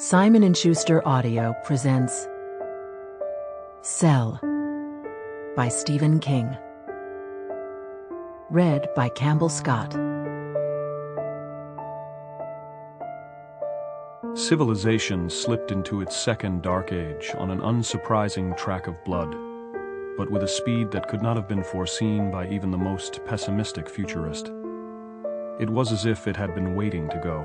Simon & Schuster Audio presents Cell by Stephen King. Read by Campbell Scott. Civilization slipped into its second dark age on an unsurprising track of blood, but with a speed that could not have been foreseen by even the most pessimistic futurist. It was as if it had been waiting to go.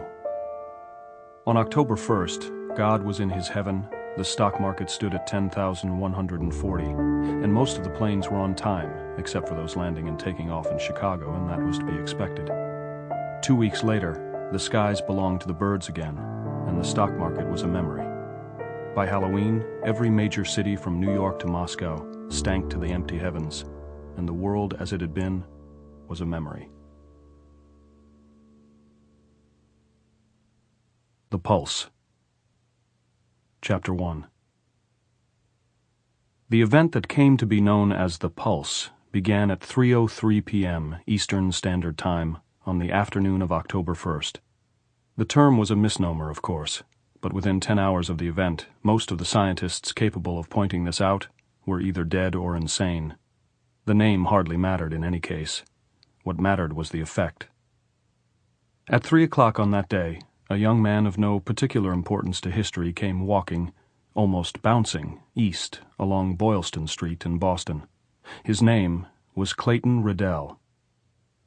On October 1st, God was in his heaven, the stock market stood at 10,140, and most of the planes were on time, except for those landing and taking off in Chicago, and that was to be expected. Two weeks later, the skies belonged to the birds again, and the stock market was a memory. By Halloween, every major city from New York to Moscow stank to the empty heavens, and the world as it had been was a memory. The Pulse Chapter 1 The event that came to be known as the Pulse began at 3.03 p.m. Eastern Standard Time on the afternoon of October 1st. The term was a misnomer, of course, but within 10 hours of the event, most of the scientists capable of pointing this out were either dead or insane. The name hardly mattered in any case. What mattered was the effect. At three o'clock on that day, a young man of no particular importance to history came walking, almost bouncing, east along Boylston Street in Boston. His name was Clayton Riddell.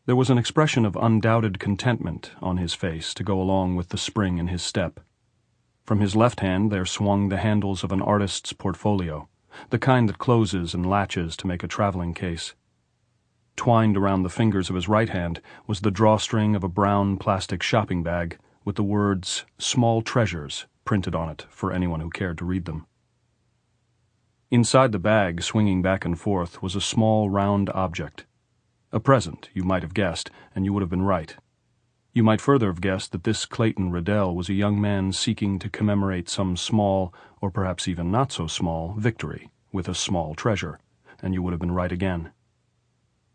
There was an expression of undoubted contentment on his face to go along with the spring in his step. From his left hand there swung the handles of an artist's portfolio, the kind that closes and latches to make a traveling case. Twined around the fingers of his right hand was the drawstring of a brown plastic shopping bag with the words Small Treasures printed on it for anyone who cared to read them. Inside the bag, swinging back and forth, was a small round object. A present, you might have guessed, and you would have been right. You might further have guessed that this Clayton Riddell was a young man seeking to commemorate some small, or perhaps even not so small, victory with a small treasure, and you would have been right again.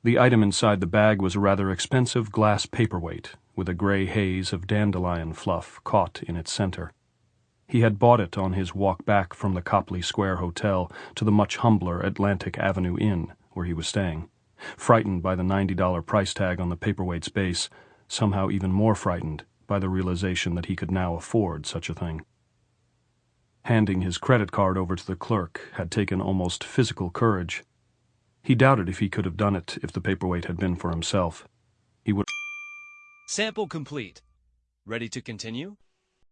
The item inside the bag was a rather expensive glass paperweight with a gray haze of dandelion fluff caught in its center. He had bought it on his walk back from the Copley Square Hotel to the much humbler Atlantic Avenue Inn, where he was staying. Frightened by the $90 price tag on the paperweight's base, somehow even more frightened by the realization that he could now afford such a thing. Handing his credit card over to the clerk had taken almost physical courage. He doubted if he could have done it if the paperweight had been for himself. He would Sample complete. Ready to continue?